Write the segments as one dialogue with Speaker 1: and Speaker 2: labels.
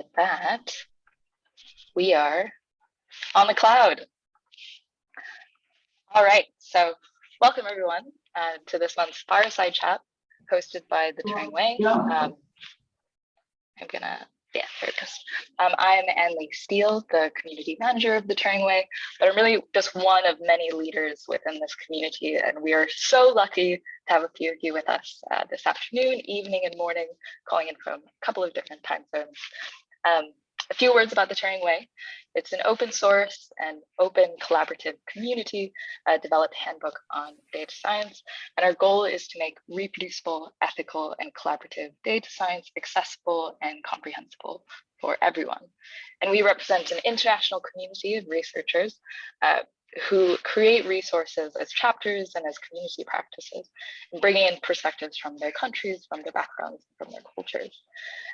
Speaker 1: with that, we are on the cloud. All right, so welcome everyone uh, to this month's fireside chat hosted by the Turing Way. Um, I'm gonna, yeah, there it goes. Um, I'm Anne-Lee Steele, the community manager of the Turing Way, but I'm really just one of many leaders within this community. And we are so lucky to have a few of you with us uh, this afternoon, evening, and morning, calling in from a couple of different time zones. Um, a few words about the Turing Way. It's an open source and open collaborative community uh, developed handbook on data science. And our goal is to make reproducible, ethical, and collaborative data science accessible and comprehensible for everyone. And we represent an international community of researchers uh, who create resources as chapters and as community practices, and bringing in perspectives from their countries, from their backgrounds, from their cultures.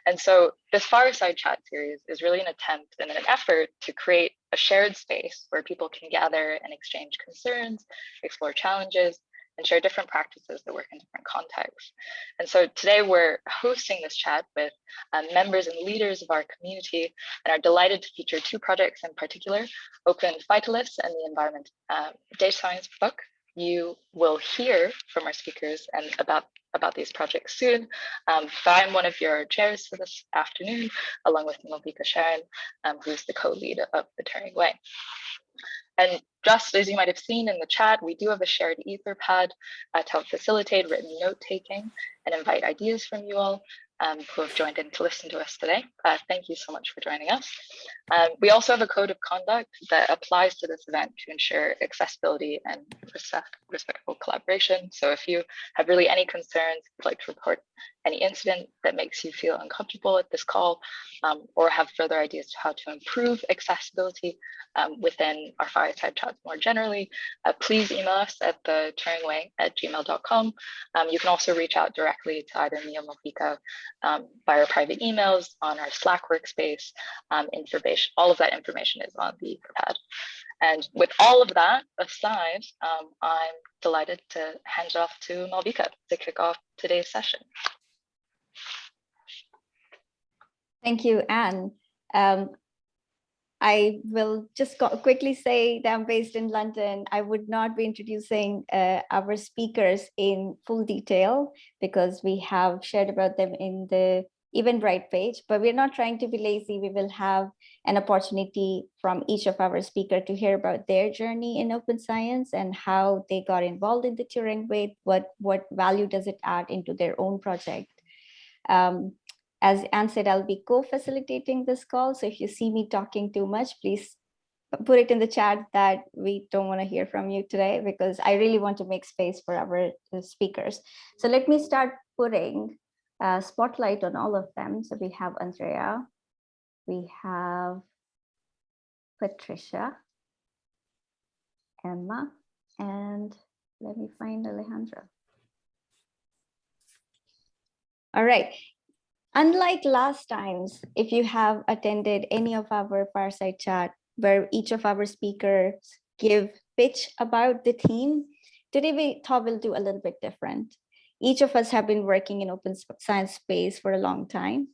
Speaker 1: And so this Fireside Chat series is really an attempt and an effort to create a shared space where people can gather and exchange concerns, explore challenges, and share different practices that work in different contexts. And so today we're hosting this chat with um, members and leaders of our community and are delighted to feature two projects in particular, Open Phytoliths and the Environment uh, Data Science book. You will hear from our speakers and about about these projects soon. Um, I'm one of your chairs for this afternoon, along with Malvika Sharan, um, who's the co-lead of the Turing Way. And just as you might have seen in the chat, we do have a shared Etherpad uh, to help facilitate written note taking and invite ideas from you all um, who have joined in to listen to us today. Uh, thank you so much for joining us. Um, we also have a code of conduct that applies to this event to ensure accessibility and respect, respectful collaboration. So if you have really any concerns, would like to report any incident that makes you feel uncomfortable at this call, um, or have further ideas to how to improve accessibility um, within our fireside chats more generally, uh, please email us at the turingway at gmail.com. Um, you can also reach out directly to either me or Malvika um, via private emails on our Slack workspace. Um, information, all of that information is on the pad. And with all of that aside, um, I'm delighted to hand it off to Malvika to kick off today's session.
Speaker 2: Thank you, Anne. Um, I will just quickly say that I'm based in London. I would not be introducing uh, our speakers in full detail because we have shared about them in the Eventbrite page, but we're not trying to be lazy. We will have an opportunity from each of our speakers to hear about their journey in open science and how they got involved in the Turing Way, what, what value does it add into their own project. Um, as Anne said, I'll be co-facilitating this call. So if you see me talking too much, please put it in the chat that we don't want to hear from you today because I really want to make space for our uh, speakers. So let me start putting a spotlight on all of them. So we have Andrea, we have Patricia, Emma, and let me find Alejandra. All right, Unlike last times, if you have attended any of our fireside chat where each of our speakers give pitch about the theme, today we thought we'll do a little bit different. Each of us have been working in open science space for a long time.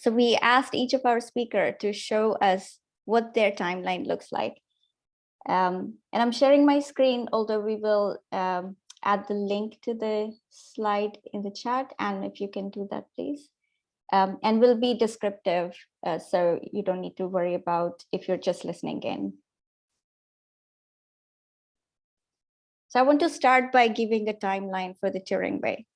Speaker 2: So we asked each of our speaker to show us what their timeline looks like. Um, and I'm sharing my screen, although we will um, add the link to the slide in the chat. And if you can do that, please um, and will be descriptive. Uh, so you don't need to worry about if you're just listening in. So I want to start by giving a timeline for the Turing Way.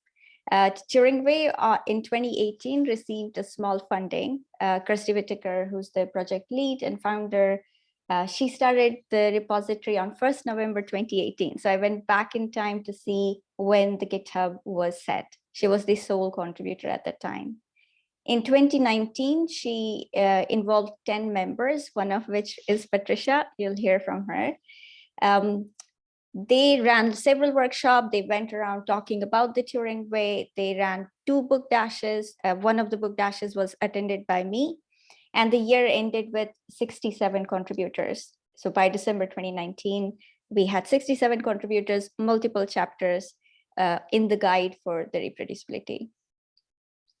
Speaker 2: Uh, Turing Way uh, in 2018 received a small funding. Uh, Kirstie Whitaker, who's the project lead and founder, uh, she started the repository on 1st November 2018. So I went back in time to see when the GitHub was set. She was the sole contributor at that time. In 2019, she uh, involved 10 members, one of which is Patricia. You'll hear from her. Um, they ran several workshops. They went around talking about the Turing Way. They ran two book dashes. Uh, one of the book dashes was attended by me. And the year ended with 67 contributors. So by December 2019, we had 67 contributors, multiple chapters uh, in the guide for the reproducibility.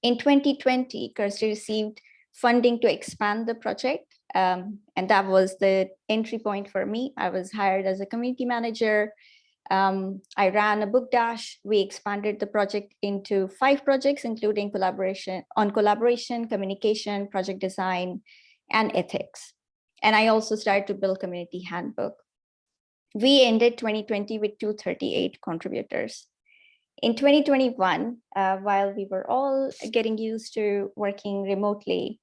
Speaker 2: In 2020, Kirstie received funding to expand the project. Um, and that was the entry point for me. I was hired as a community manager. Um, I ran a book dash. We expanded the project into five projects, including collaboration on collaboration, communication, project design, and ethics. And I also started to build community handbook. We ended 2020 with 238 contributors. In 2021, uh, while we were all getting used to working remotely,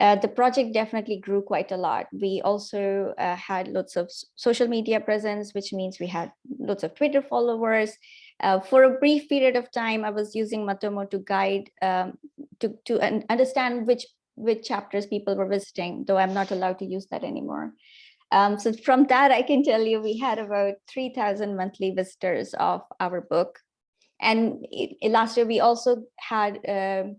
Speaker 2: uh, the project definitely grew quite a lot. We also uh, had lots of social media presence, which means we had lots of Twitter followers. Uh, for a brief period of time, I was using Matomo to guide, um, to, to understand which, which chapters people were visiting, though I'm not allowed to use that anymore. Um, so from that, I can tell you we had about 3,000 monthly visitors of our book. And it, last year, we also had um,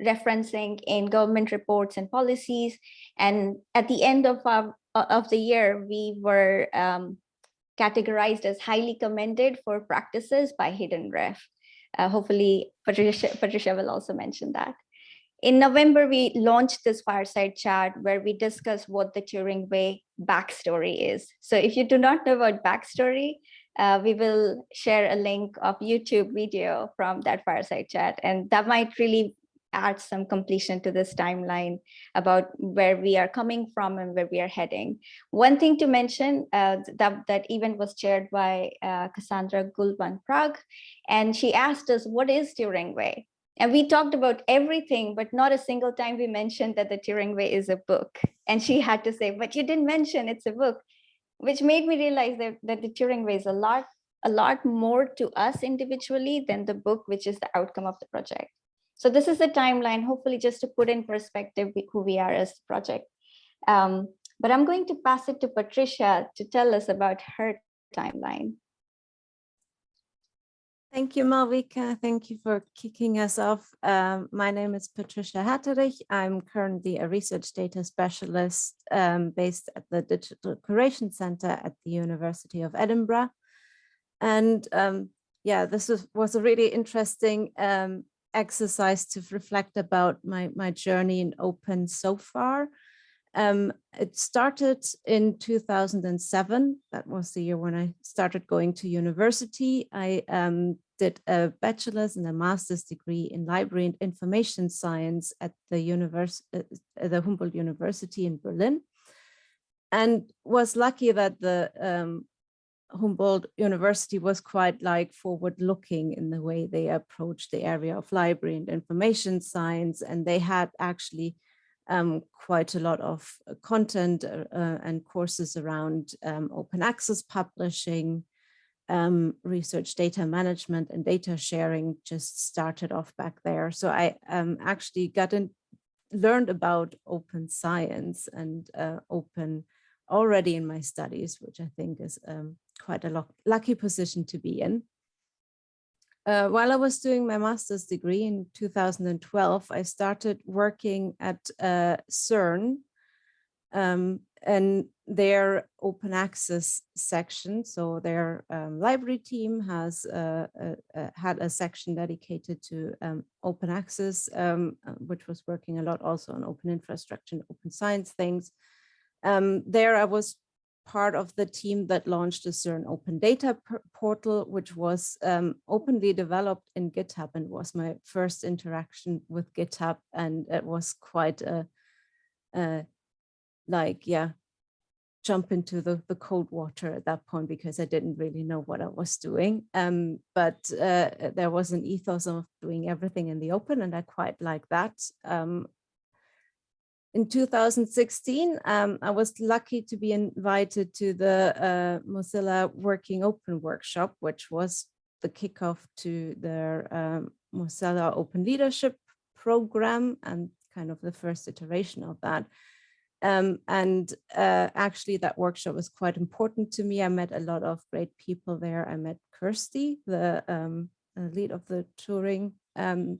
Speaker 2: referencing in government reports and policies. And at the end of, our, of the year, we were um, categorized as highly commended for practices by Hidden Ref. Uh, hopefully, Patricia, Patricia will also mention that. In November, we launched this fireside chat where we discuss what the Turing Way backstory is. So if you do not know about backstory, uh, we will share a link of YouTube video from that fireside chat, and that might really add some completion to this timeline about where we are coming from and where we are heading. One thing to mention uh, that, that event was chaired by uh, Cassandra Gould van Praag, and she asked us, what is Turing Way? And we talked about everything, but not a single time we mentioned that the Turing Way is a book. And she had to say, but you didn't mention it's a book, which made me realize that, that the Turing is a lot, a lot more to us individually than the book, which is the outcome of the project. So this is the timeline, hopefully just to put in perspective who we are as a project. Um, but I'm going to pass it to Patricia to tell us about her timeline.
Speaker 3: Thank you, Malvika. Thank you for kicking us off. Um, my name is Patricia Herterich. I'm currently a research data specialist um, based at the Digital Curation Center at the University of Edinburgh. And um, yeah, this was, was a really interesting um, exercise to reflect about my, my journey in open so far. Um, it started in 2007. That was the year when I started going to university. I um, did a bachelor's and a master's degree in library and information science at the, univers uh, the Humboldt University in Berlin and was lucky that the um, Humboldt University was quite like forward looking in the way they approached the area of library and information science. And they had actually um, quite a lot of uh, content uh, uh, and courses around um, open access publishing, um, research data management and data sharing just started off back there. So I um, actually got in, learned about open science and uh, open already in my studies, which I think is um, quite a lucky position to be in. Uh, while I was doing my master's degree in 2012, I started working at uh, CERN um, and their open access section. So their um, library team has uh, had a section dedicated to um, open access, um, uh, which was working a lot also on open infrastructure and open science things. Um, there I was part of the team that launched the CERN open data portal, which was um, openly developed in GitHub and was my first interaction with GitHub. And it was quite a, a like, yeah, jump into the, the cold water at that point because I didn't really know what I was doing. Um, but uh, there was an ethos of doing everything in the open and I quite like that. Um, in 2016, um, I was lucky to be invited to the uh, Mozilla Working Open workshop, which was the kickoff to their um, Mozilla Open Leadership program and kind of the first iteration of that. Um, and uh, actually that workshop was quite important to me. I met a lot of great people there. I met Kirstie, the um, lead of the Turing um,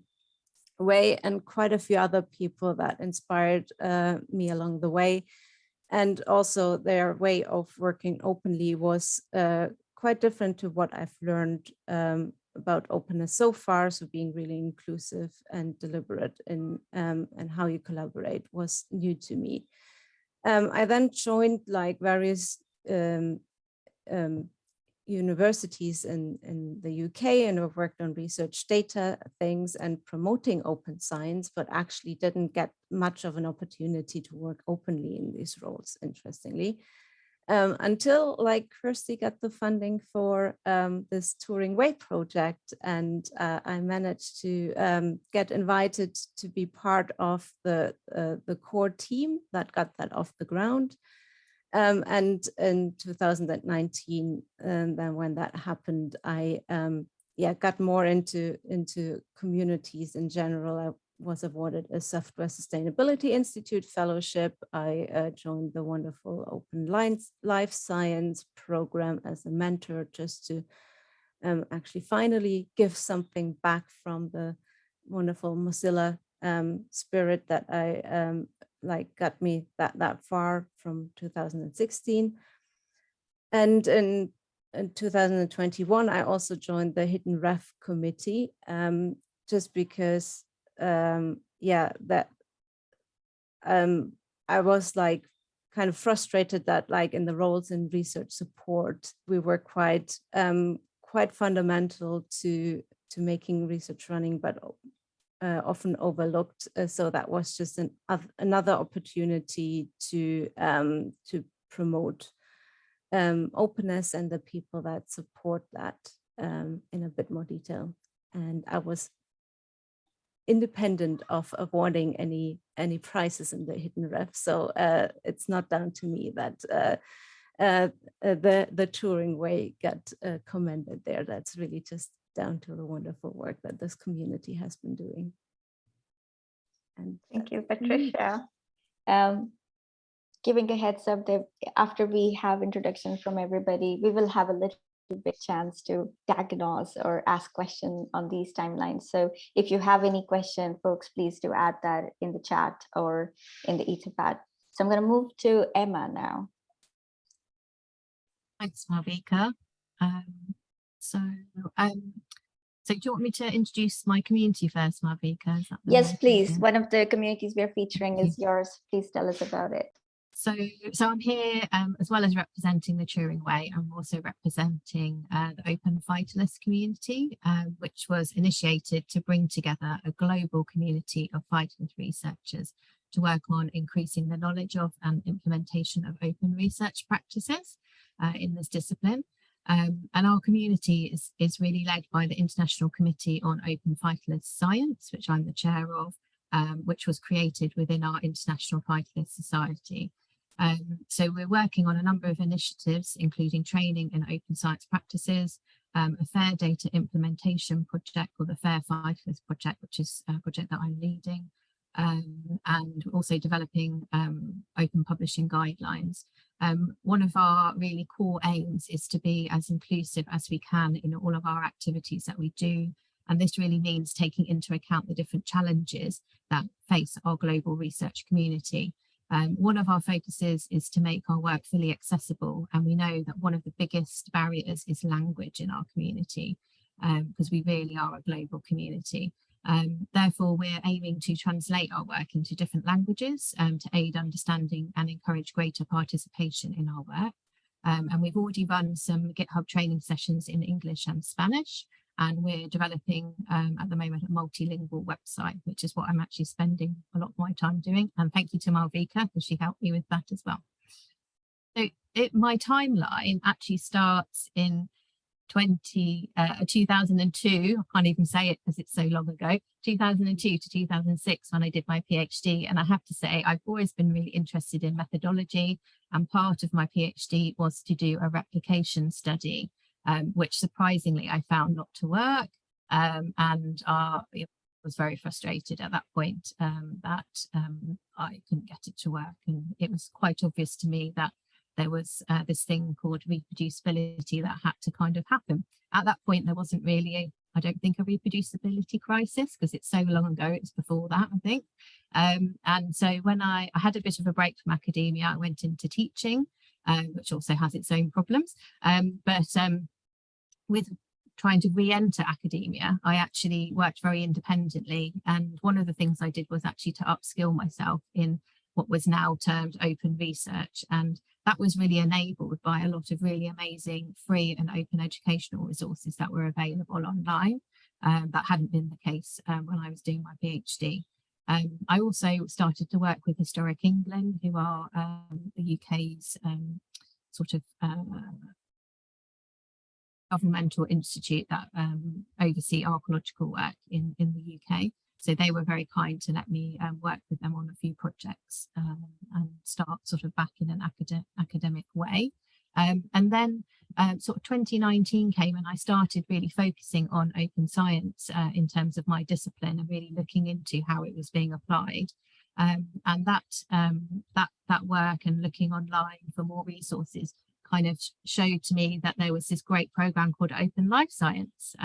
Speaker 3: way and quite a few other people that inspired uh, me along the way. And also their way of working openly was uh, quite different to what I've learned um, about openness so far. So being really inclusive and deliberate in um, and how you collaborate was new to me. Um, I then joined like various um, um, universities in, in the UK and have worked on research data things and promoting open science, but actually didn't get much of an opportunity to work openly in these roles, interestingly. Um, until like Kirstie got the funding for um, this Turing Way project and uh, I managed to um, get invited to be part of the, uh, the core team that got that off the ground. Um, and in 2019, and then when that happened, I um, yeah got more into into communities in general. I was awarded a Software Sustainability Institute fellowship. I uh, joined the wonderful Open Lines Life Science program as a mentor, just to um, actually finally give something back from the wonderful Mozilla um, spirit that I um, like got me that that far from 2016 and in, in 2021 i also joined the hidden ref committee um, just because um, yeah that um, i was like kind of frustrated that like in the roles in research support we were quite um, quite fundamental to to making research running but uh, often overlooked. Uh, so that was just an, another opportunity to um, to promote um, openness and the people that support that um, in a bit more detail. And I was independent of awarding any any prizes in the hidden ref. So uh, it's not down to me that uh, uh, uh the the Turing Way got uh, commended there. That's really just down to the wonderful work that this community has been doing.
Speaker 2: And thank you, Patricia. Um, giving a heads up that after we have introduction from everybody, we will have a little bit chance to diagnose or ask questions on these timelines. So if you have any question, folks, please do add that in the chat or in the Etherpad. So I'm going to move to Emma now.
Speaker 4: Thanks, Malvika. Um, so um, so do you want me to introduce my community first, Malvika?
Speaker 2: Yes, please. One of the communities we're featuring is yours. Please tell us about it.
Speaker 4: So, so I'm here um, as well as representing the Turing Way. I'm also representing uh, the Open Phytolith community, uh, which was initiated to bring together a global community of phytolith researchers to work on increasing the knowledge of and implementation of open research practices uh, in this discipline. Um, and our community is, is really led by the International Committee on Open Phytolith Science, which I'm the chair of, um, which was created within our International Phytolith Society. Um, so we're working on a number of initiatives, including training in open science practices, um, a fair data implementation project or the Fair Phytolith project, which is a project that I'm leading, um, and also developing um, open publishing guidelines. Um, one of our really core aims is to be as inclusive as we can in all of our activities that we do. And this really means taking into account the different challenges that face our global research community. Um, one of our focuses is to make our work fully accessible. And we know that one of the biggest barriers is language in our community because um, we really are a global community. Um, therefore, we're aiming to translate our work into different languages um, to aid understanding and encourage greater participation in our work. Um, and we've already run some GitHub training sessions in English and Spanish, and we're developing um, at the moment a multilingual website, which is what I'm actually spending a lot of my time doing. And thank you to Malvika, because she helped me with that as well. So it, my timeline actually starts in 20, uh, 2002, I can't even say it because it's so long ago, 2002 to 2006 when I did my PhD. And I have to say, I've always been really interested in methodology. And part of my PhD was to do a replication study, um, which surprisingly I found not to work. Um, and uh, was very frustrated at that point um, that um, I couldn't get it to work. And it was quite obvious to me that there was uh, this thing called reproducibility that had to kind of happen. At that point, there wasn't really, a, I don't think, a reproducibility crisis because it's so long ago, it's before that, I think. Um, and so when I, I had a bit of a break from academia, I went into teaching, um, which also has its own problems. Um, but um, with trying to re-enter academia, I actually worked very independently. And one of the things I did was actually to upskill myself in what was now termed open research. And that was really enabled by a lot of really amazing free and open educational resources that were available online. Um, that hadn't been the case um, when I was doing my PhD. Um, I also started to work with Historic England, who are um, the UK's um, sort of uh, governmental institute that um, oversee archaeological work in, in the UK. So they were very kind to let me um, work with them on a few projects um, and start sort of back in an acad academic way. Um, and then uh, sort of 2019 came and I started really focusing on open science uh, in terms of my discipline and really looking into how it was being applied. Um, and that, um, that, that work and looking online for more resources kind of showed to me that there was this great program called Open Life Science.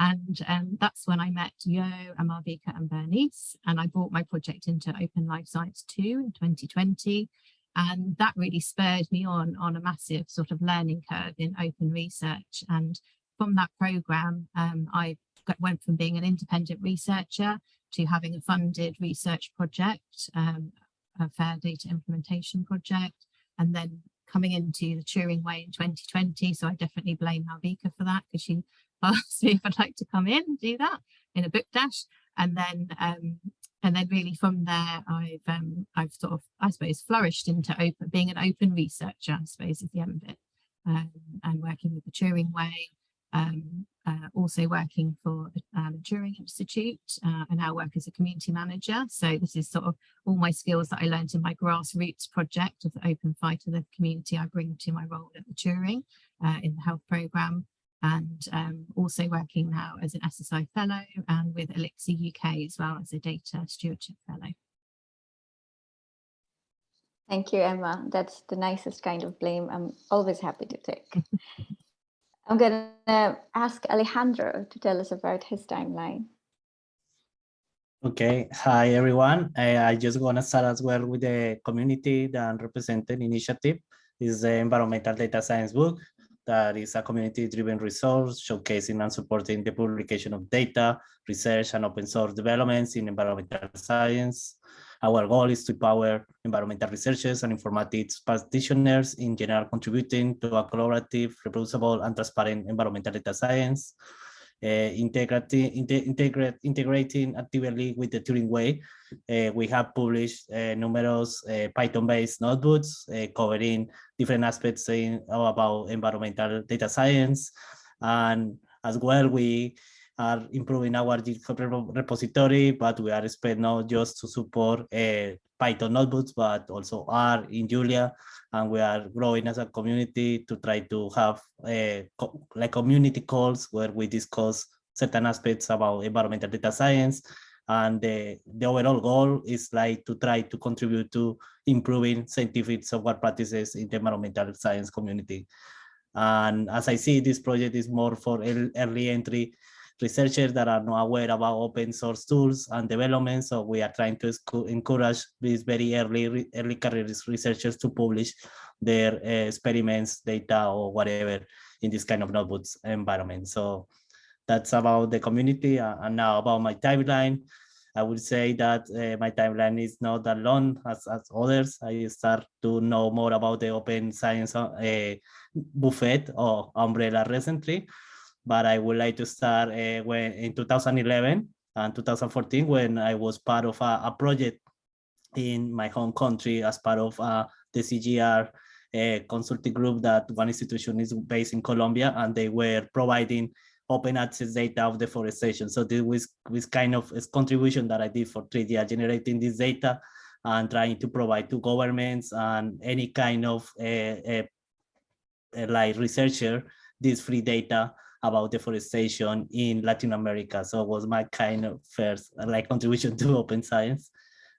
Speaker 4: And um, that's when I met Yo and Malvika and Bernice, and I brought my project into Open Life Science 2 in 2020. And that really spurred me on on a massive sort of learning curve in open research. And from that program, um, I went from being an independent researcher to having a funded research project, um, a fair data implementation project, and then coming into the Turing Way in 2020. So I definitely blame Malvika for that because she asked me if I'd like to come in and do that in a book dash. And then um, and then really from there, I've um, I've sort of, I suppose, flourished into open, being an open researcher, I suppose is the end of it, um, and working with the Turing Way, um, uh, also working for the, uh, the Turing Institute. Uh, I now work as a community manager. So this is sort of all my skills that I learned in my grassroots project of the Open Phytolith community I bring to my role at the Turing uh, in the health programme and um, also working now as an SSI Fellow and with Elixir UK as well as a Data Stewardship Fellow.
Speaker 2: Thank you, Emma. That's the nicest kind of blame I'm always happy to take. I'm going to ask Alejandro to tell us about his timeline.
Speaker 5: Okay, hi everyone. I, I just want to start as well with the community that represented initiative. This is the environmental data science book that is a community-driven resource showcasing and supporting the publication of data, research, and open source developments in environmental science. Our goal is to empower environmental researchers and informatics practitioners in general contributing to a collaborative, reproducible, and transparent environmental data science. Uh, integrating, integrate, integrating actively with the Turing Way. Uh, we have published uh, numerous Python-based notebooks covering different aspects in, about environmental data science. And as well, we are improving our GitHub repository, but we are expect not just to support uh, Python notebooks, but also R in Julia. And we are growing as a community to try to have a, like community calls where we discuss certain aspects about environmental data science. And the, the overall goal is like to try to contribute to improving scientific software practices in the environmental science community. And as I see, this project is more for early entry researchers that are not aware about open source tools and development. So we are trying to encourage these very early early career researchers to publish their uh, experiments, data, or whatever in this kind of notebooks environment. So that's about the community. Uh, and now about my timeline. I would say that uh, my timeline is not that long as, as others. I start to know more about the open science uh, buffet or umbrella recently but I would like to start uh, when in 2011 and 2014 when I was part of a, a project in my home country as part of uh, the CGR uh, consulting group that one institution is based in Colombia and they were providing open access data of deforestation. So this was, was kind of a contribution that I did for three years, generating this data and trying to provide to governments and any kind of uh, uh, like researcher this free data about deforestation in Latin America. So it was my kind of first like contribution to open science.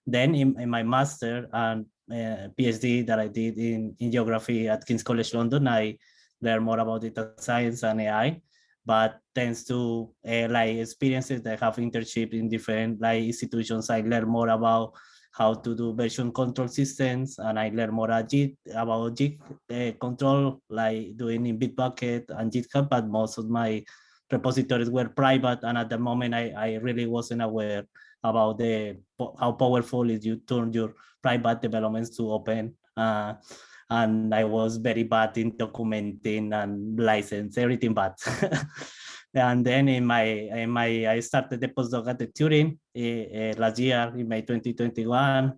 Speaker 5: Then in, in my master and uh, PhD that I did in, in geography at King's College London, I learned more about data science and AI, but thanks to uh, like experiences that I have internship in different like institutions, I learned more about how to do version control systems and I learned more about Git, uh, control, like doing in Bitbucket and GitHub, but most of my repositories were private. And at the moment, I, I really wasn't aware about the how powerful is you turn your private developments to open. Uh, and I was very bad in documenting and license, everything bad. and then in my, in my, I started the postdoc at the Turing uh, last year in May 2021.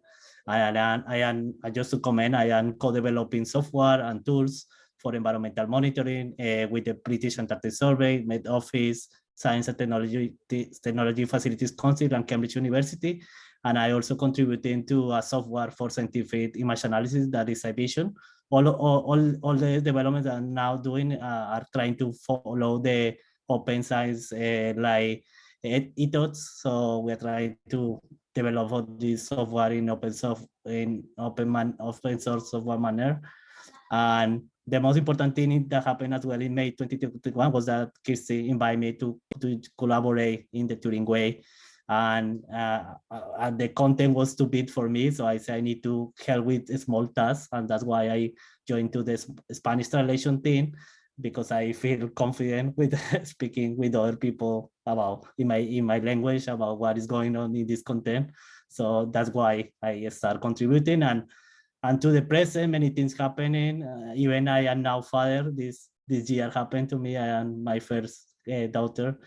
Speaker 5: I am, I am, just to comment, I am co-developing software and tools for environmental monitoring uh, with the British Antarctic Survey, Met Office, Science and Technology, Technology Facilities Council and Cambridge University. And I also contributing to a software for scientific image analysis that is Vision. All, all, all, all the developments I'm now doing uh, are trying to follow the open science uh, like ethos. So we're trying to develop all this software in open soft in open man open source software manner. And the most important thing that happened as well in May 2021 was that Kirstie invited me to, to collaborate in the Turing Way. And uh, uh, the content was too big for me. So I said I need to help with small tasks. And that's why I joined to the Spanish translation team because I feel confident with speaking with other people about in my in my language about what is going on in this content. So that's why I start contributing and and to the present many things happening. Uh, even I am now father. This this year happened to me. I am my first uh, daughter,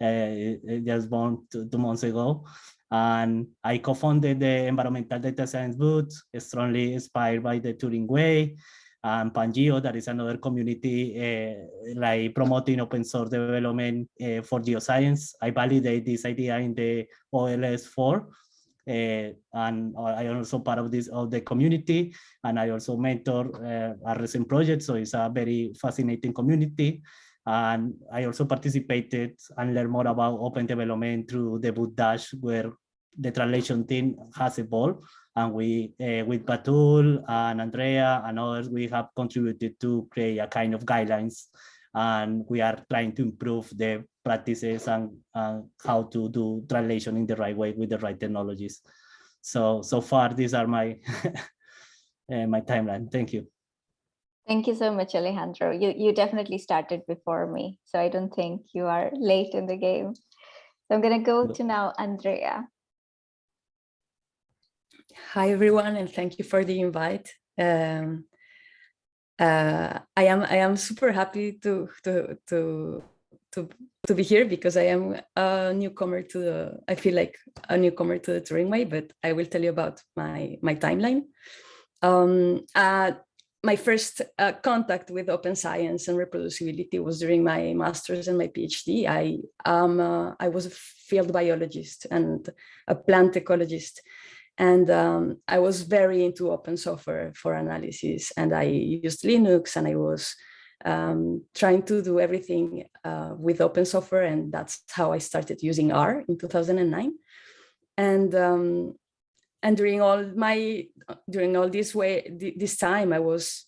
Speaker 5: uh, just born two, two months ago. And I co-founded the Environmental Data Science Book, strongly inspired by the Turing Way and Pangeo, that is another community uh, like promoting open source development uh, for geoscience. I validate this idea in the OLS 4. Uh, and I am also part of this of the community, and I also mentor uh, a recent project. So it's a very fascinating community. And I also participated and learned more about open development through the Book Dash, where the translation team has evolved and we uh, with Batool and Andrea and others we have contributed to create a kind of guidelines and we are trying to improve the practices and, how to do translation in the right way with the right technologies so so far these are my uh, my timeline thank you
Speaker 2: Thank you so much, Alejandro. You, you definitely started before me, so I don't think you are late in the game. So I'm going to go to now Andrea.
Speaker 6: Hi, everyone, and thank you for the invite. Um, uh, I am I am super happy to to to to to be here because I am a newcomer to the I feel like a newcomer to the Turing Way, but I will tell you about my my timeline. Um, uh, my first uh, contact with open science and reproducibility was during my master's and my PhD. I um I was a field biologist and a plant ecologist. And um, I was very into open software for analysis and I used Linux and I was um, trying to do everything uh, with open software. And that's how I started using R in 2009. And um, and during all my during all this way this time, I was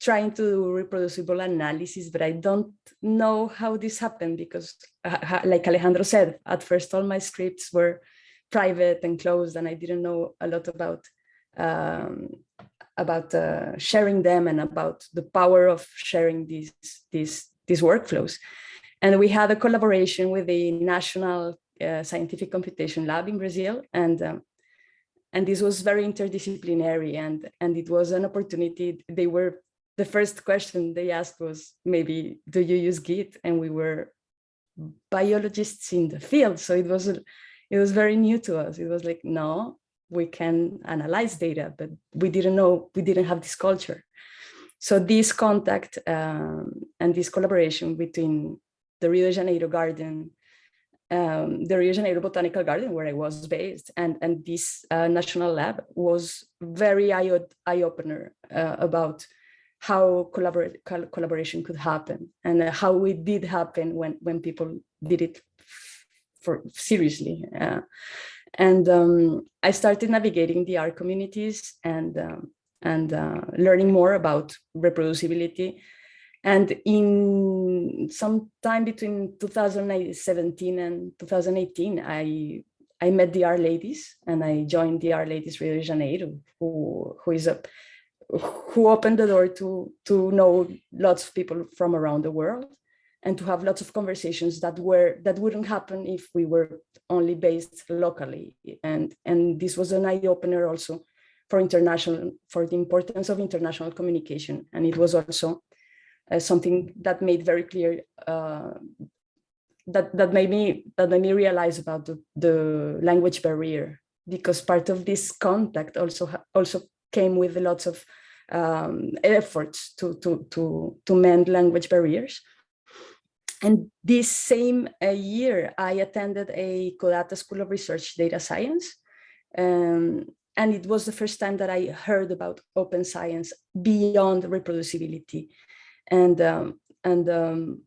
Speaker 6: trying to do reproducible analysis, but I don't know how this happened because, uh, like Alejandro said, at first all my scripts were private and closed and I didn't know a lot about um, about uh, sharing them and about the power of sharing these these these workflows. And we had a collaboration with the National uh, Scientific Computation Lab in Brazil, and um, and this was very interdisciplinary, and and it was an opportunity. They were the first question they asked was maybe, do you use Git? And we were biologists in the field, so it was it was very new to us. It was like, no, we can analyze data, but we didn't know, we didn't have this culture. So this contact um, and this collaboration between the Rio de Janeiro garden, um, the Rio de Janeiro Botanical Garden, where I was based, and, and this uh, national lab was very eye-opener uh, about how collaboration could happen and how it did happen when, when people did it for seriously. Uh, and um, I started navigating the R communities and um, and uh, learning more about reproducibility. And in some time between 2017 and 2018, I I met the R ladies and I joined the R ladies Rio de Janeiro, who who is a who opened the door to to know lots of people from around the world and to have lots of conversations that were that wouldn't happen if we were only based locally. And, and this was an eye opener also for international, for the importance of international communication. And it was also uh, something that made very clear uh, that that made me that made me realize about the, the language barrier because part of this contact also also came with lots of um, efforts to to to to mend language barriers. And this same uh, year, I attended a CODATA School of Research Data Science. Um, and it was the first time that I heard about open science beyond reproducibility. And, um, and um,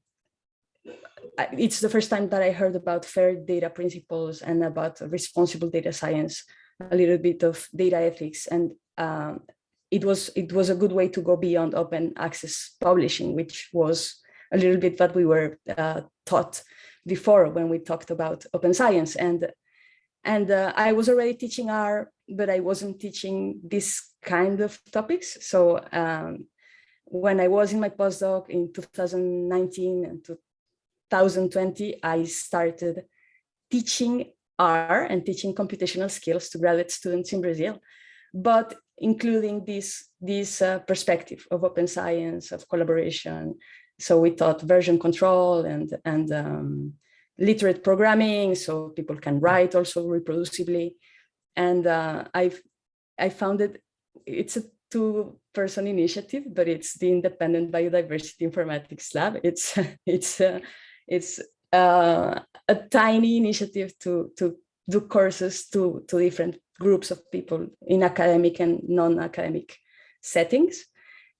Speaker 6: it's the first time that I heard about fair data principles and about responsible data science, a little bit of data ethics. And um, it was it was a good way to go beyond open access publishing, which was a little bit what we were uh, taught before when we talked about open science. And and uh, I was already teaching R, but I wasn't teaching this kind of topics. So um, when I was in my postdoc in 2019 and 2020, I started teaching R and teaching computational skills to graduate students in Brazil, but including this, this uh, perspective of open science, of collaboration. So we taught version control and, and um, literate programming, so people can write also reproducibly. And uh, I've, I found it, it's a two person initiative, but it's the Independent Biodiversity Informatics Lab. It's, it's, uh, it's uh, a tiny initiative to, to do courses to, to different groups of people in academic and non-academic settings.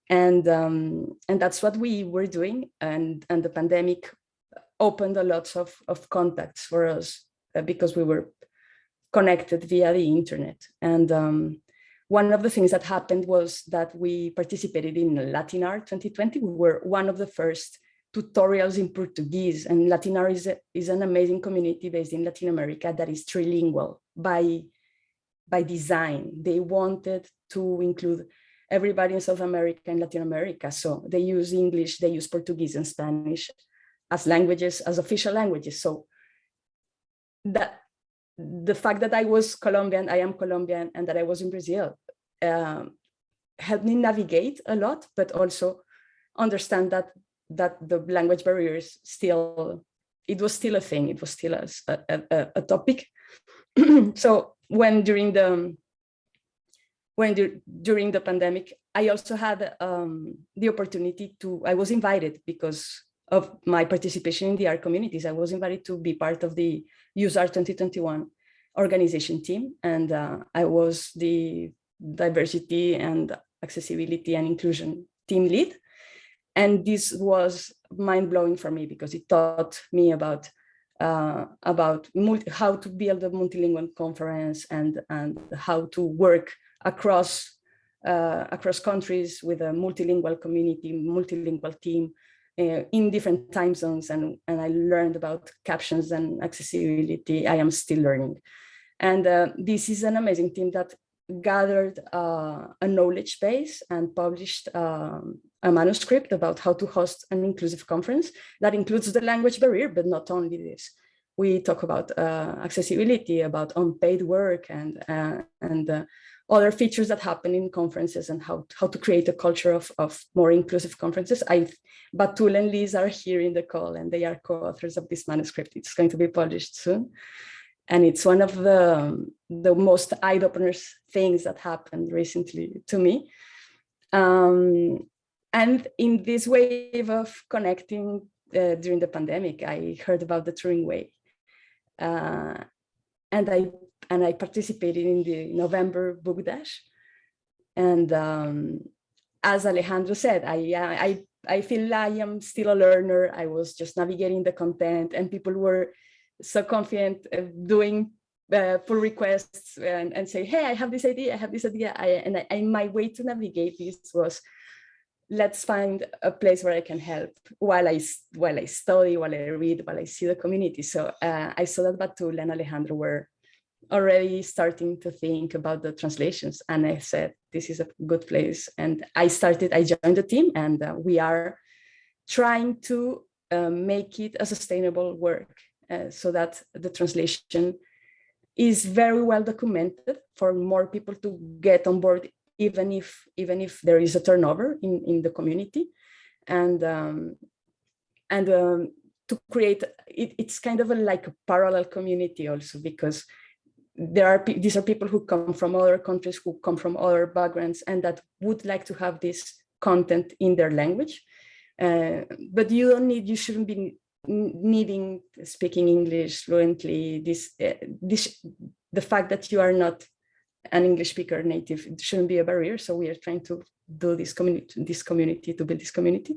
Speaker 6: And, um, and that's what we were doing. And, and the pandemic opened a lot of, of contacts for us uh, because we were connected via the internet. And um, one of the things that happened was that we participated in LatinR 2020. We were one of the first tutorials in Portuguese and LatinR is, a, is an amazing community based in Latin America that is trilingual by, by design. They wanted to include everybody in South America and Latin America. So they use English, they use Portuguese and Spanish as languages, as official languages. So that the fact that I was Colombian, I am Colombian, and that I was in Brazil um, helped me navigate a lot, but also understand that that the language barriers still, it was still a thing, it was still a, a, a topic. so when during the, when the, during the pandemic, I also had um, the opportunity to, I was invited because of my participation in the R communities. I was invited to be part of the UseR 2021 organization team. And uh, I was the diversity and accessibility and inclusion team lead. And this was mind blowing for me because it taught me about uh, about how to build a multilingual conference and and how to work across uh, across countries with a multilingual community, multilingual team uh, in different time zones. And, and I learned about captions and accessibility. I am still learning. And uh, this is an amazing team that gathered uh, a knowledge base and published um, a manuscript about how to host an inclusive conference that includes the language barrier, but not only this. We talk about uh, accessibility, about unpaid work and, uh, and other features that happen in conferences and how, how to create a culture of, of more inclusive conferences. I, Batool and Liz are here in the call and they are co-authors of this manuscript. It's going to be published soon. And it's one of the, the most eye-openers things that happened recently to me. Um, and in this wave of connecting uh, during the pandemic, I heard about the Turing Way. Uh, and I and I participated in the November Book Dash. And um, as Alejandro said, I, I, I feel I am still a learner. I was just navigating the content and people were so confident doing uh, pull requests and, and say, hey, I have this idea, I have this idea. I, and, I, and my way to navigate this was, let's find a place where I can help while I, while I study, while I read, while I see the community. So uh, I saw that Batool and Alejandro were already starting to think about the translations. And I said, this is a good place. And I started, I joined the team and uh, we are trying to uh, make it a sustainable work uh, so that the translation is very well documented for more people to get on board, even if even if there is a turnover in, in the community. And um, and um, to create it, it's kind of a, like a parallel community also because there are these are people who come from other countries who come from other backgrounds and that would like to have this content in their language. Uh, but you don't need you shouldn't be needing speaking english fluently. This uh, this the fact that you are not an english speaker native it shouldn't be a barrier. So we are trying to do this community this community to build this community.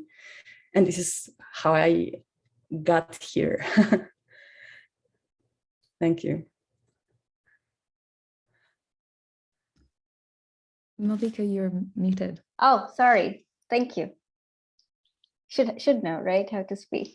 Speaker 6: And this is how i got here. Thank you
Speaker 1: Malvika, you're muted.
Speaker 2: Oh, sorry. Thank you. Should should know, right, how to speak.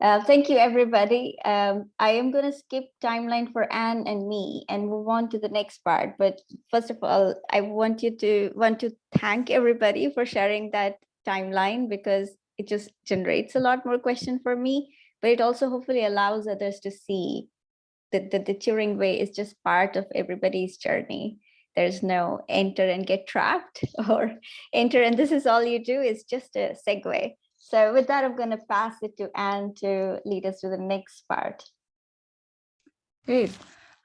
Speaker 2: Uh, thank you, everybody. Um, I am going to skip timeline for Anne and me and move on to the next part. But first of all, I want you to want to thank everybody for sharing that timeline because it just generates a lot more question for me. But it also hopefully allows others to see that, that the Turing way is just part of everybody's journey there's no enter and get trapped or enter and this is all you do is just a segue. So with that, I'm going to pass it to Anne to lead us to the next part.
Speaker 1: Great.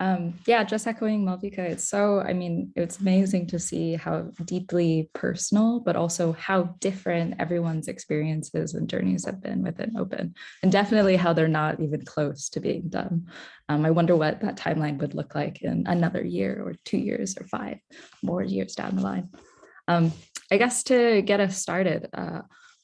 Speaker 1: Um, yeah, just echoing Malvika, it's so, I mean, it's amazing to see how deeply personal, but also how different everyone's experiences and journeys have been within open, and definitely how they're not even close to being done. Um, I wonder what that timeline would look like in another year or two years or five more years down the line. Um, I guess to get us started, uh,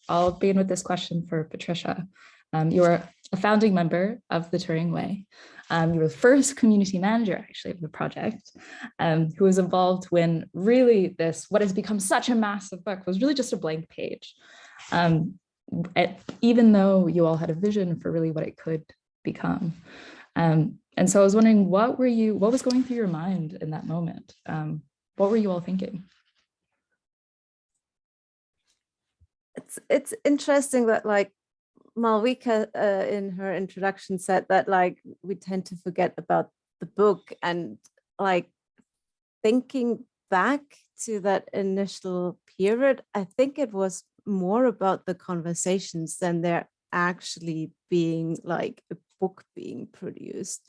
Speaker 1: I'll begin with this question for Patricia. Um, you're a founding member of the Turing Way. Um, you were the first community manager actually of the project um, who was involved when really this, what has become such a massive book was really just a blank page. Um, even though you all had a vision for really what it could become. Um, and so I was wondering, what were you, what was going through your mind in that moment? Um, what were you all thinking?
Speaker 3: it's it's interesting that like Malvika uh, in her introduction said that like we tend to forget about the book and like thinking back to that initial period, I think it was more about the conversations than there actually being like a book being produced.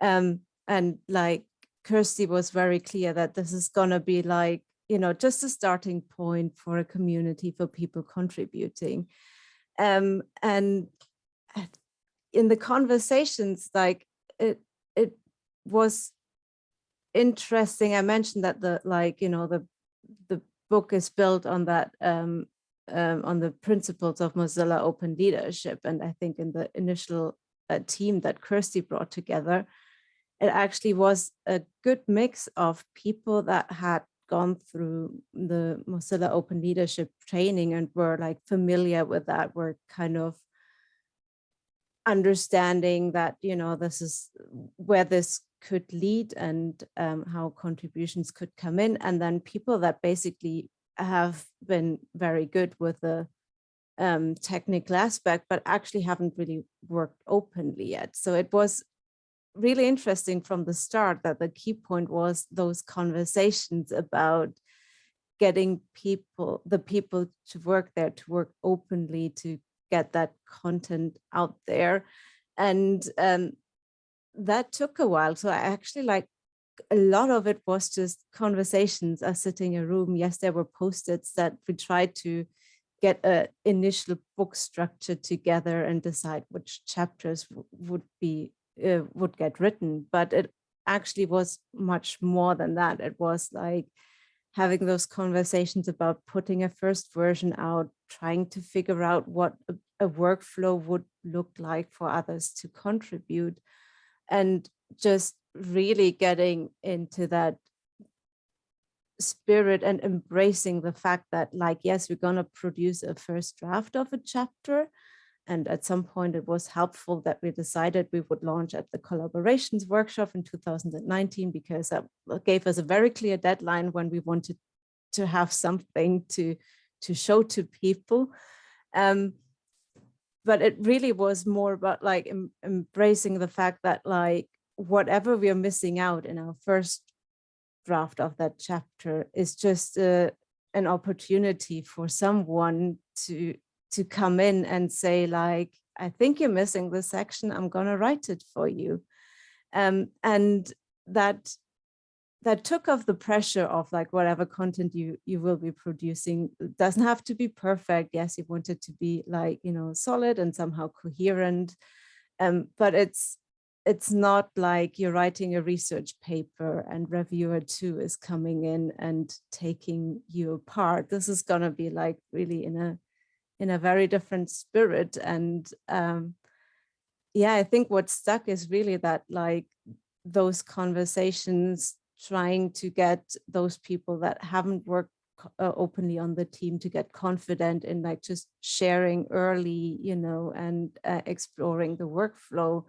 Speaker 3: Um, and like Kirstie was very clear that this is gonna be like you know, just a starting point for a community for people contributing. Um, and in the conversations, like it, it was interesting. I mentioned that the like, you know, the the book is built on that um, um, on the principles of Mozilla open leadership. And I think in the initial uh, team that Kirstie brought together, it actually was a good mix of people that had gone through the Mozilla Open Leadership training and were like familiar with that, were kind of understanding that, you know, this is where this could lead and um, how contributions could come in. And then people that basically have been very good with the um, technical aspect, but actually haven't really worked openly yet. So it was really interesting from the start that the key point was those conversations about getting people, the people to work there, to work openly, to get that content out there. And um, that took a while. So I actually like a lot of it was just conversations us sitting in a room. Yes, there were post-its that we tried to get a initial book structure together and decide which chapters would be uh, would get written, but it actually was much more than that. It was like having those conversations about putting a first version out, trying to figure out what a, a workflow would look like for others to contribute, and just really getting into that spirit and embracing the fact that like yes we're going to produce a first draft of a chapter and at some point it was helpful that we decided we would launch at the collaborations workshop in 2019 because that gave us a very clear deadline when we wanted to have something to, to show to people. Um, but it really was more about like em- embracing the fact that like whatever we are missing out in our first draft of that chapter is just uh, an opportunity for someone to to come in and say like i think you're missing this section i'm going to write it for you. Um, and that that took off the pressure of like whatever content you you will be producing It doesn't have to be perfect yes you want it to be like you know solid and somehow coherent um, but it's it's not like you're writing a research paper and reviewer two is coming in and taking you apart. This is going to be like really in a in a very different spirit and um yeah i think what stuck is really that like those conversations trying to get those people that haven't worked uh, openly on the team to get confident in like just sharing early you know and uh, exploring the workflow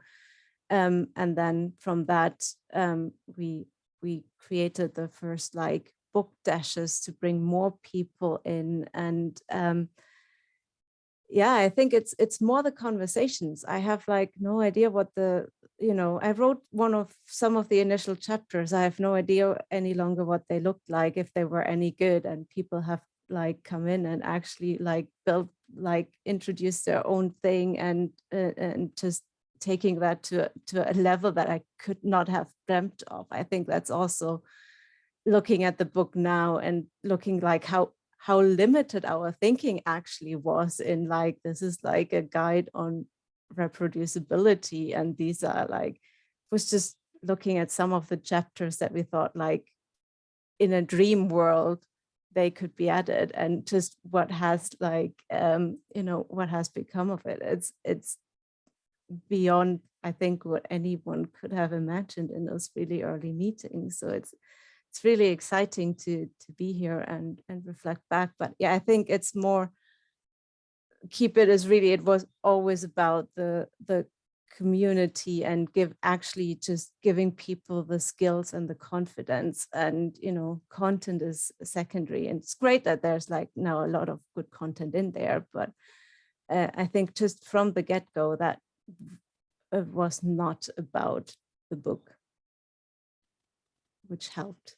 Speaker 3: um, and then from that um, we we created the first like book dashes to bring more people in and um, yeah i think it's it's more the conversations. I have like no idea what the you know i wrote one of some of the initial chapters. I have no idea any longer what they looked like if they were any good and people have like come in and actually like built like introduce their own thing and uh, and just taking that to to a level that i could not have dreamt of. I think that's also looking at the book now and looking like how how limited our thinking actually was in like this is like a guide on reproducibility and these are like was just looking at some of the chapters that we thought like in a dream world they could be added and just what has like um you know what has become of it. It's it's beyond i think what anyone could have imagined in those really early meetings. So it's it's really exciting to to be here and and reflect back but yeah i think it's more keep it as really it was always about the the community and give actually just giving people the skills and the confidence and you know content is secondary. And it's great that there's like now a lot of good content in there but uh, i think just from the get-go that it was not about the book which helped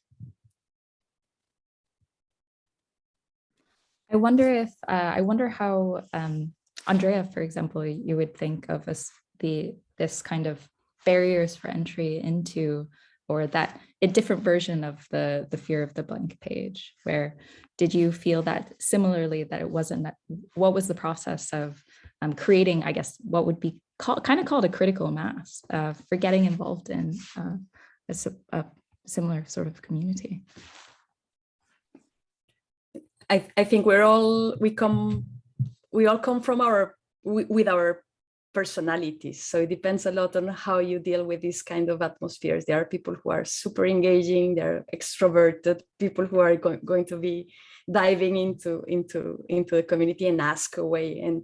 Speaker 1: I wonder if, uh, I wonder how, um, Andrea, for example, you would think of as the, this kind of barriers for entry into, or that a different version of the, the fear of the blank page, where did you feel that similarly that it wasn't, that what was the process of um, creating, I guess, what would be called, kind of called a critical mass uh, for getting involved in uh, a, a similar sort of community?
Speaker 6: I, I think we're all we come we all come from our with our personalities. So it depends a lot on how you deal with these kind of atmospheres. There are people who are super engaging they're extroverted people who are go- going to be diving into into into the community and ask away. And